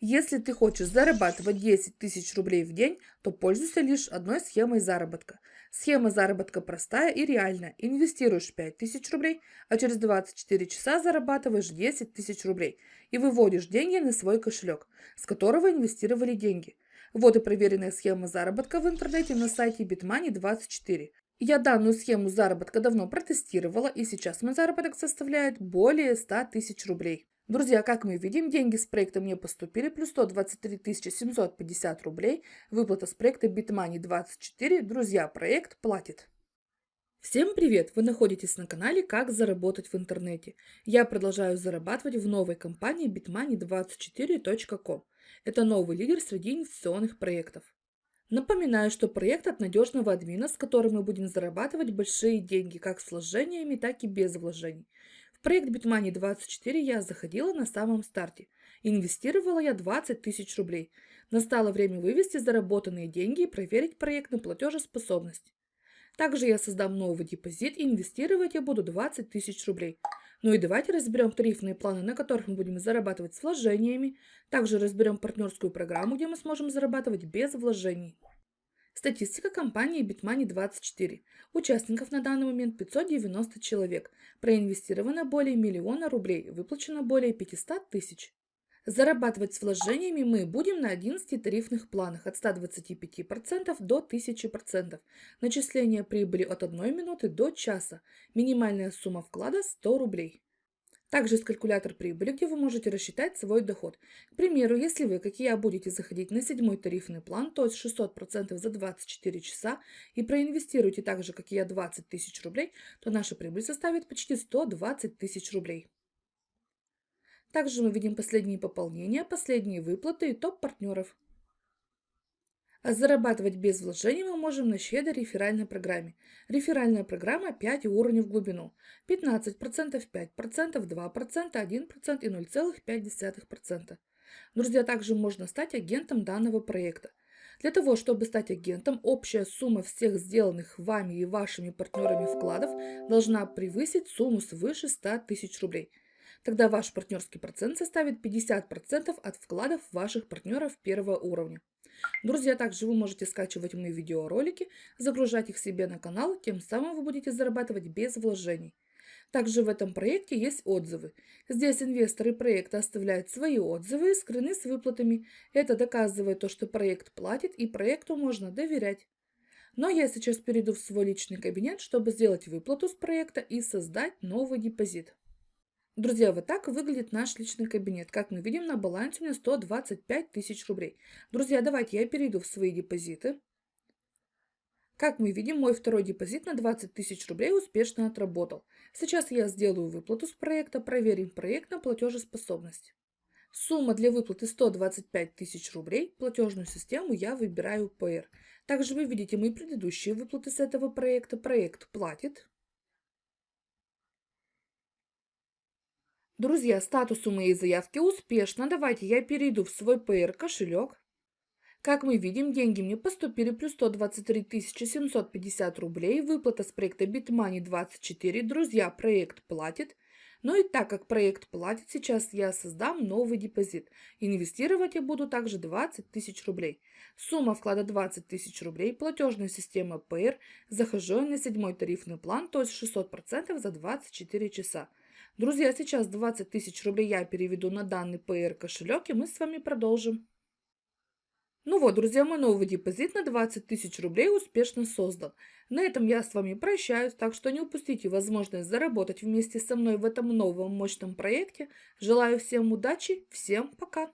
Если ты хочешь зарабатывать 10 тысяч рублей в день, то пользуйся лишь одной схемой заработка. Схема заработка простая и реальная. Инвестируешь 5 тысяч рублей, а через 24 часа зарабатываешь 10 тысяч рублей и выводишь деньги на свой кошелек, с которого инвестировали деньги. Вот и проверенная схема заработка в интернете на сайте bitmoney24. Я данную схему заработка давно протестировала, и сейчас мой заработок составляет более 100 тысяч рублей. Друзья, как мы видим, деньги с проекта мне поступили, плюс 123 750 рублей. Выплата с проекта Bitmoney 24. Друзья, проект платит. Всем привет! Вы находитесь на канале «Как заработать в интернете». Я продолжаю зарабатывать в новой компании bitmoney24.com. Это новый лидер среди инвестиционных проектов. Напоминаю, что проект от надежного админа, с которым мы будем зарабатывать большие деньги как с вложениями, так и без вложений. В проект Bitmoney 24 я заходила на самом старте. Инвестировала я 20 тысяч рублей. Настало время вывести заработанные деньги и проверить проект на платежеспособность. Также я создам новый депозит и инвестировать я буду 20 тысяч рублей. Ну и давайте разберем тарифные планы, на которых мы будем зарабатывать с вложениями. Также разберем партнерскую программу, где мы сможем зарабатывать без вложений. Статистика компании Bitmoney24. Участников на данный момент 590 человек. Проинвестировано более миллиона рублей, выплачено более 500 тысяч. Зарабатывать с вложениями мы будем на 11 тарифных планах от 125% до 1000%. Начисление прибыли от 1 минуты до часа. Минимальная сумма вклада 100 рублей. Также есть калькулятор прибыли, где вы можете рассчитать свой доход. К примеру, если вы, как я, будете заходить на седьмой тарифный план, то есть 600% за 24 часа, и проинвестируете так же, как я, 20 тысяч рублей, то наша прибыль составит почти 120 тысяч рублей. Также мы видим последние пополнения, последние выплаты и топ партнеров. А зарабатывать без вложений мы можем на щедрой реферальной программе. Реферальная программа 5 уровней в глубину. 15%, 5%, 2%, 1% и 0,5%. Друзья, также можно стать агентом данного проекта. Для того, чтобы стать агентом, общая сумма всех сделанных вами и вашими партнерами вкладов должна превысить сумму свыше 100 тысяч рублей. Тогда ваш партнерский процент составит 50% от вкладов ваших партнеров первого уровня. Друзья, также вы можете скачивать мои видеоролики, загружать их себе на канал, тем самым вы будете зарабатывать без вложений. Также в этом проекте есть отзывы. Здесь инвесторы проекта оставляют свои отзывы и скрыны с выплатами. Это доказывает то, что проект платит и проекту можно доверять. Но я сейчас перейду в свой личный кабинет, чтобы сделать выплату с проекта и создать новый депозит. Друзья, вот так выглядит наш личный кабинет. Как мы видим, на балансе у меня 125 тысяч рублей. Друзья, давайте я перейду в свои депозиты. Как мы видим, мой второй депозит на 20 тысяч рублей успешно отработал. Сейчас я сделаю выплату с проекта, проверим проект на платежеспособность. Сумма для выплаты 125 тысяч рублей. Платежную систему я выбираю PR. Также вы видите мои предыдущие выплаты с этого проекта. Проект платит. Друзья, статус у моей заявки успешно. Давайте я перейду в свой PR кошелек. Как мы видим, деньги мне поступили плюс 123 750 рублей. Выплата с проекта Bitmoney 24. Друзья, проект платит. Ну и так как проект платит, сейчас я создам новый депозит. Инвестировать я буду также 20 тысяч рублей. Сумма вклада 20 тысяч рублей, платежная система PR. Захожу на седьмой тарифный план, то есть 600% за 24 часа. Друзья, сейчас 20 тысяч рублей я переведу на данный PR кошелек, и мы с вами продолжим. Ну вот, друзья, мой новый депозит на 20 тысяч рублей успешно создан. На этом я с вами прощаюсь, так что не упустите возможность заработать вместе со мной в этом новом мощном проекте. Желаю всем удачи, всем пока!